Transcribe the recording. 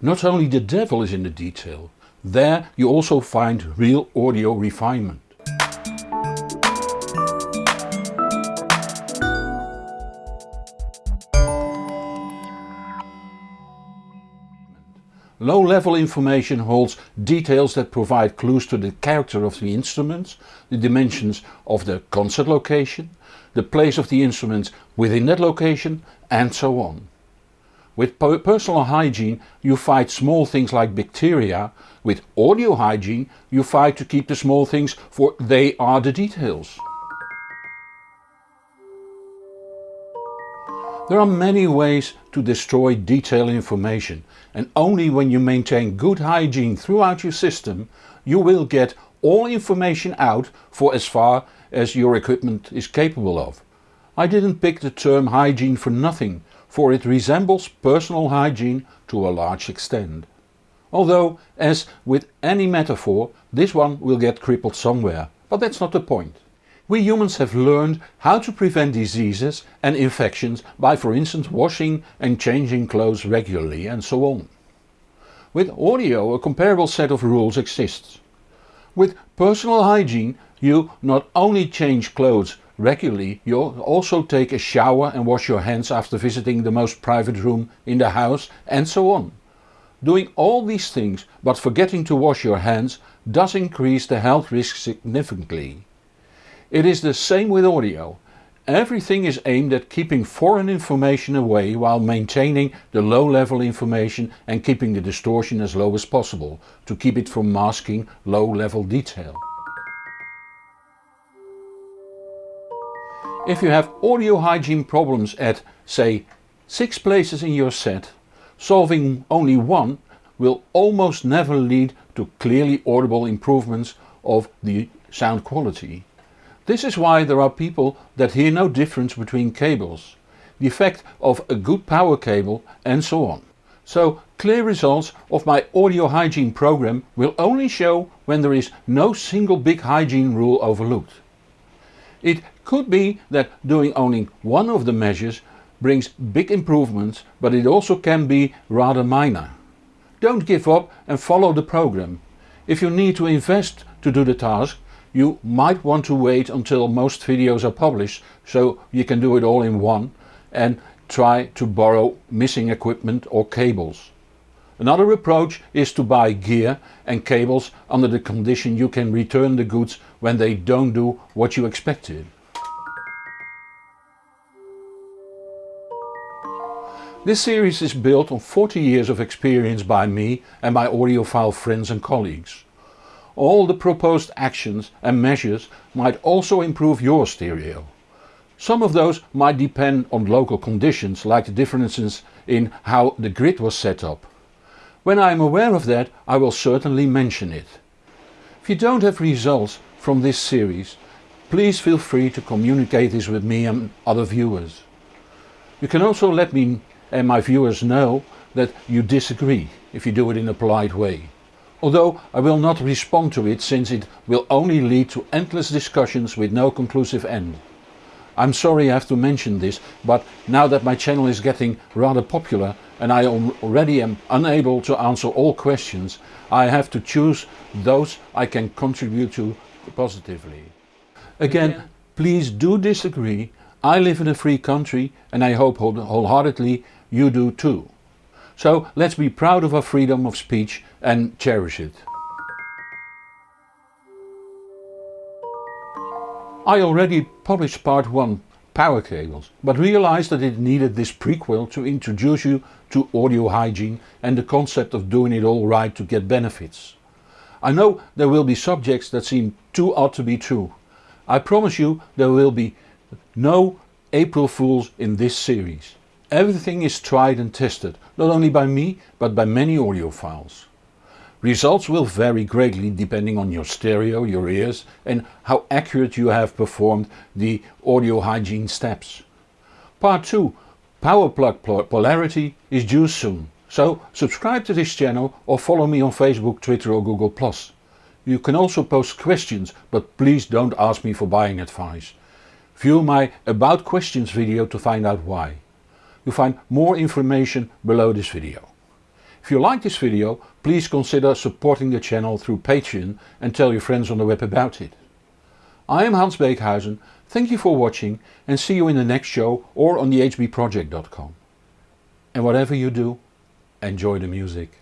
not only the devil is in the detail, there you also find real audio refinement. Low-level information holds details that provide clues to the character of the instruments, the dimensions of the concert location, the place of the instruments within that location and so on. With personal hygiene you fight small things like bacteria, with audio hygiene you fight to keep the small things for they are the details. There are many ways to destroy detailed information and only when you maintain good hygiene throughout your system you will get all information out for as far as your equipment is capable of. I didn't pick the term hygiene for nothing, for it resembles personal hygiene to a large extent. Although, as with any metaphor, this one will get crippled somewhere, but that's not the point. We humans have learned how to prevent diseases and infections by for instance washing and changing clothes regularly and so on. With audio a comparable set of rules exists. With personal hygiene you not only change clothes regularly, you also take a shower and wash your hands after visiting the most private room in the house and so on. Doing all these things but forgetting to wash your hands does increase the health risk significantly. It is the same with audio. Everything is aimed at keeping foreign information away while maintaining the low level information and keeping the distortion as low as possible to keep it from masking low level detail. If you have audio hygiene problems at say 6 places in your set, solving only one will almost never lead to clearly audible improvements of the sound quality. This is why there are people that hear no difference between cables, the effect of a good power cable and so on. So clear results of my audio hygiene program will only show when there is no single big hygiene rule overlooked. It could be that doing only one of the measures brings big improvements but it also can be rather minor. Don't give up and follow the program. If you need to invest to do the task you might want to wait until most videos are published so you can do it all in one and try to borrow missing equipment or cables. Another approach is to buy gear and cables under the condition you can return the goods when they don't do what you expected. This series is built on 40 years of experience by me and my audiophile friends and colleagues. All the proposed actions and measures might also improve your stereo. Some of those might depend on local conditions like the differences in how the grid was set up. When I am aware of that I will certainly mention it. If you don't have results from this series, please feel free to communicate this with me and other viewers. You can also let me and my viewers know that you disagree if you do it in a polite way although I will not respond to it since it will only lead to endless discussions with no conclusive end. I'm sorry I have to mention this, but now that my channel is getting rather popular and I already am unable to answer all questions, I have to choose those I can contribute to positively. Again, please do disagree, I live in a free country and I hope wholeheartedly you do too. So let's be proud of our freedom of speech and cherish it. I already published part 1 power cables, but realized that it needed this prequel to introduce you to audio hygiene and the concept of doing it all right to get benefits. I know there will be subjects that seem too odd to be true. I promise you there will be no April Fools in this series. Everything is tried and tested, not only by me but by many audiophiles. Results will vary greatly depending on your stereo, your ears and how accurate you have performed the audio hygiene steps. Part 2 Power plug polarity is due soon, so subscribe to this channel or follow me on Facebook, Twitter or Google+. You can also post questions but please don't ask me for buying advice. View my About Questions video to find out why. You'll find more information below this video. If you like this video, please consider supporting the channel through Patreon and tell your friends on the web about it. I am Hans Beekhuyzen, thank you for watching and see you in the next show or on thehbproject.com. And whatever you do, enjoy the music.